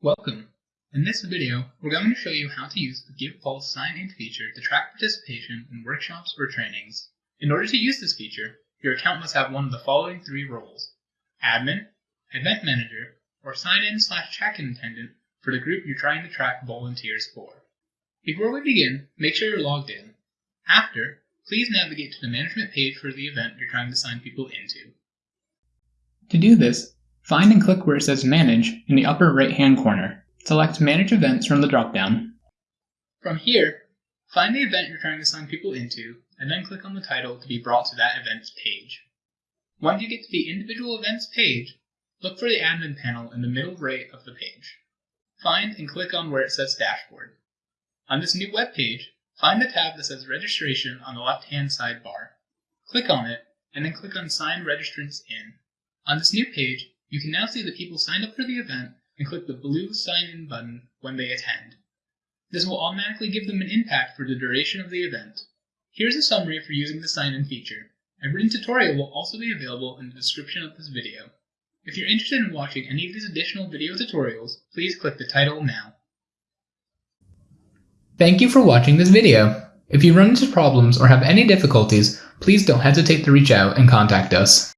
Welcome! In this video, we're going to show you how to use the GivePulse sign-in feature to track participation in workshops or trainings. In order to use this feature, your account must have one of the following three roles. Admin, Event Manager, or sign-in slash check-in attendant for the group you're trying to track volunteers for. Before we begin, make sure you're logged in. After, please navigate to the management page for the event you're trying to sign people into. To do this, Find and click where it says Manage in the upper right-hand corner. Select Manage Events from the drop-down. From here, find the event you're trying to sign people into, and then click on the title to be brought to that event's page. Once you get to the individual events page, look for the admin panel in the middle right of the page. Find and click on where it says Dashboard. On this new web page, find the tab that says Registration on the left-hand sidebar. Click on it, and then click on Sign Registrants In. On this new page, you can now see the people signed up for the event and click the blue sign in button when they attend. This will automatically give them an impact for the duration of the event. Here's a summary for using the sign in feature. A written tutorial will also be available in the description of this video. If you're interested in watching any of these additional video tutorials, please click the title now. Thank you for watching this video. If you run into problems or have any difficulties, please don't hesitate to reach out and contact us.